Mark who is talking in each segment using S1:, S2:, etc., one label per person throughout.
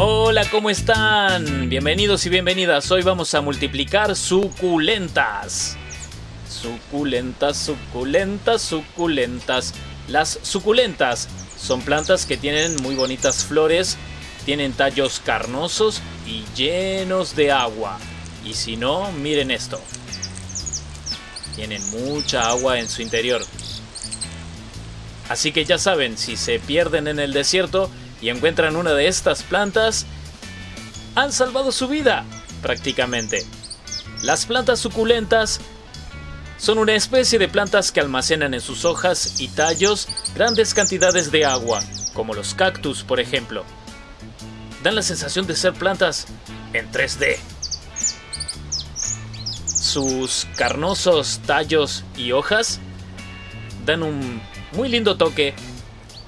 S1: Hola, ¿cómo están? Bienvenidos y bienvenidas. Hoy vamos a multiplicar suculentas. Suculentas, suculentas, suculentas. Las suculentas son plantas que tienen muy bonitas flores, tienen tallos carnosos y llenos de agua. Y si no, miren esto. Tienen mucha agua en su interior. Así que ya saben, si se pierden en el desierto, y encuentran una de estas plantas, han salvado su vida, prácticamente. Las plantas suculentas son una especie de plantas que almacenan en sus hojas y tallos grandes cantidades de agua, como los cactus, por ejemplo. Dan la sensación de ser plantas en 3D. Sus carnosos tallos y hojas dan un muy lindo toque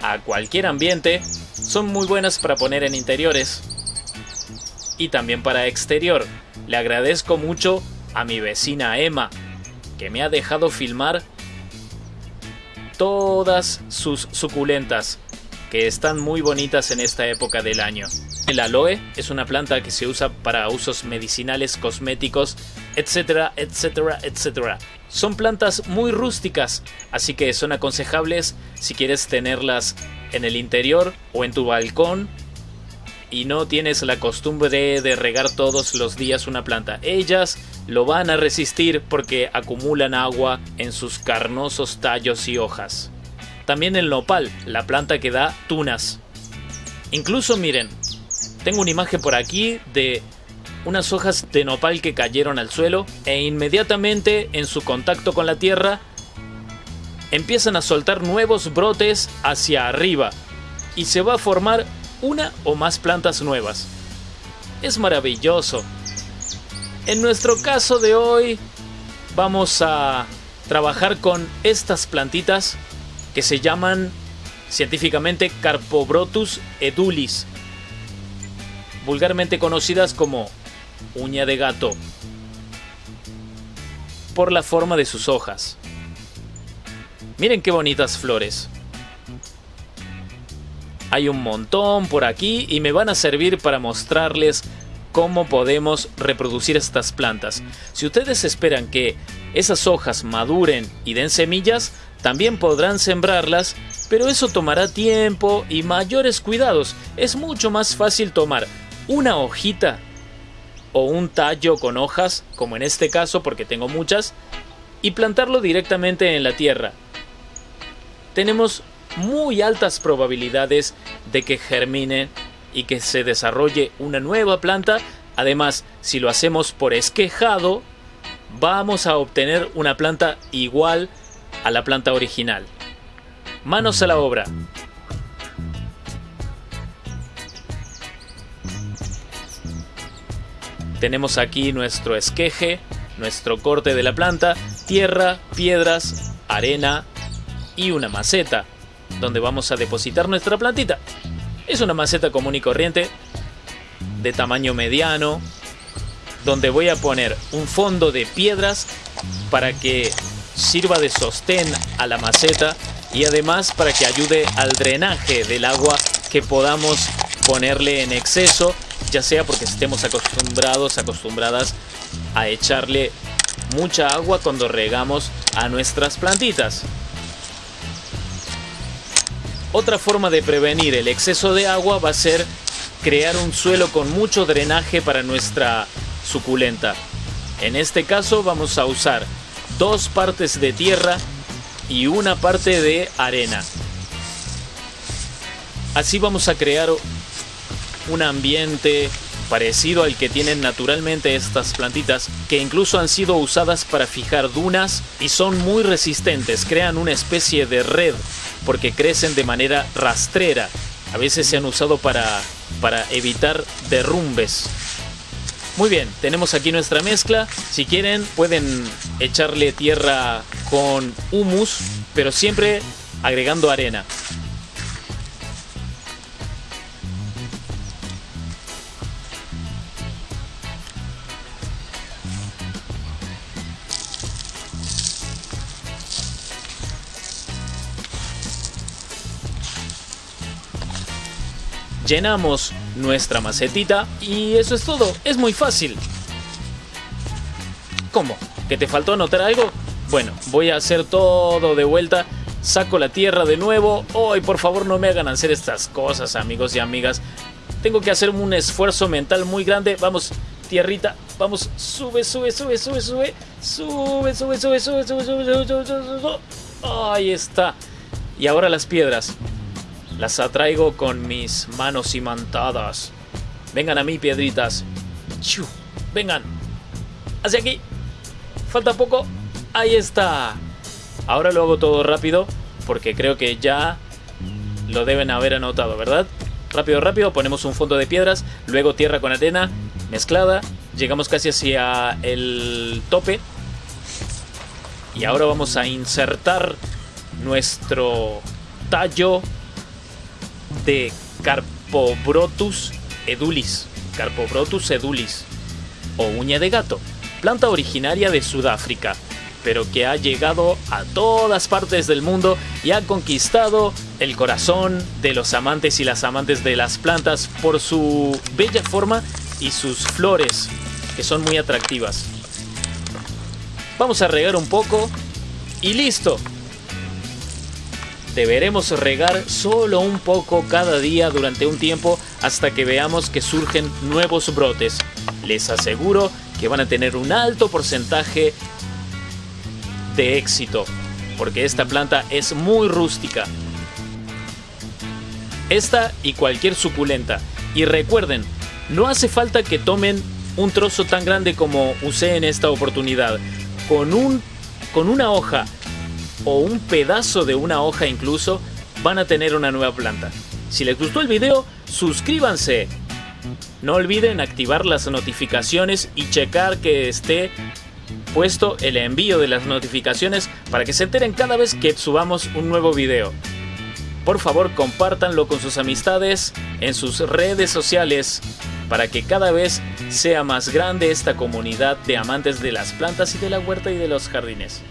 S1: a cualquier ambiente son muy buenas para poner en interiores y también para exterior. Le agradezco mucho a mi vecina Emma, que me ha dejado filmar todas sus suculentas, que están muy bonitas en esta época del año. El aloe es una planta que se usa para usos medicinales, cosméticos, etcétera, etcétera, etcétera. Son plantas muy rústicas, así que son aconsejables si quieres tenerlas en el interior o en tu balcón y no tienes la costumbre de, regar todos los días una planta. Ellas lo van a resistir porque acumulan agua en sus carnosos tallos y hojas. También el nopal, la planta que da tunas. Incluso miren, tengo una imagen por aquí de unas hojas de nopal que cayeron al suelo e inmediatamente en su contacto con la tierra empiezan a soltar nuevos brotes hacia arriba y se va a formar una o más plantas nuevas. Es maravilloso. En nuestro caso de hoy vamos a trabajar con estas plantitas que se llaman científicamente Carpobrotus edulis, vulgarmente conocidas como uña de gato, por la forma de sus hojas. Miren qué bonitas flores. Hay un montón por aquí y me van a servir para mostrarles cómo podemos reproducir estas plantas. Si ustedes esperan que esas hojas maduren y den semillas, también podrán sembrarlas, pero eso tomará tiempo y mayores cuidados. Es mucho más fácil tomar una hojita o un tallo con hojas, como en este caso porque tengo muchas, y plantarlo directamente en la tierra tenemos muy altas probabilidades de que germine y que se desarrolle una nueva planta. Además, si lo hacemos por esquejado, vamos a obtener una planta igual a la planta original. Manos a la obra. Tenemos aquí nuestro esqueje, nuestro corte de la planta, tierra, piedras, arena, y una maceta donde vamos a depositar nuestra plantita. Es una maceta común y corriente de tamaño mediano donde voy a poner un fondo de piedras para que sirva de sostén a la maceta y además para que ayude al drenaje del agua que podamos ponerle en exceso, ya sea porque estemos acostumbrados, acostumbradas a echarle mucha agua cuando regamos a nuestras plantitas. Otra forma de prevenir el exceso de agua va a ser crear un suelo con mucho drenaje para nuestra suculenta. En este caso vamos a usar dos partes de tierra y una parte de arena. Así vamos a crear un ambiente parecido al que tienen naturalmente estas plantitas, que incluso han sido usadas para fijar dunas y son muy resistentes, crean una especie de red porque crecen de manera rastrera. A veces se han usado para, para evitar derrumbes. Muy bien, tenemos aquí nuestra mezcla. Si quieren pueden echarle tierra con humus, pero siempre agregando arena. Llenamos nuestra macetita y eso es todo. Es muy fácil. ¿Cómo? ¿Que te faltó anotar algo? Bueno, voy a hacer todo de vuelta. Saco la tierra de nuevo. Hoy, por favor, no me hagan hacer estas cosas, amigos y amigas. Tengo que hacer un esfuerzo mental muy grande. Vamos, tierrita. Vamos, sube, sube, sube, sube, sube. Sube, sube, sube, sube, sube, sube, sube, sube, Ahí está. Y ahora las piedras. Las atraigo con mis manos imantadas. Vengan a mí, piedritas. Vengan. Hacia aquí. Falta poco. Ahí está. Ahora lo hago todo rápido porque creo que ya lo deben haber anotado, ¿verdad? Rápido, rápido, ponemos un fondo de piedras, luego tierra con arena mezclada, llegamos casi hacia el tope y ahora vamos a insertar nuestro tallo de Carpobrotus edulis, Carpobrotus edulis o uña de gato, planta originaria de Sudáfrica pero que ha llegado a todas partes del mundo y ha conquistado el corazón de los amantes y las amantes de las plantas por su bella forma y sus flores, que son muy atractivas. Vamos a regar un poco y listo. Deberemos regar solo un poco cada día durante un tiempo hasta que veamos que surgen nuevos brotes. Les aseguro que van a tener un alto porcentaje de éxito, porque esta planta es muy rústica. Esta y cualquier suculenta. Y recuerden, no hace falta que tomen un trozo tan grande como usé en esta oportunidad. Con, un, con una hoja o un pedazo de una hoja incluso, van a tener una nueva planta. Si les gustó el video, suscríbanse. No olviden activar las notificaciones y checar que esté puesto el envío de las notificaciones para que se enteren cada vez que subamos un nuevo video. Por favor compártanlo con sus amistades en sus redes sociales para que cada vez sea más grande esta comunidad de amantes de las plantas y de la huerta y de los jardines.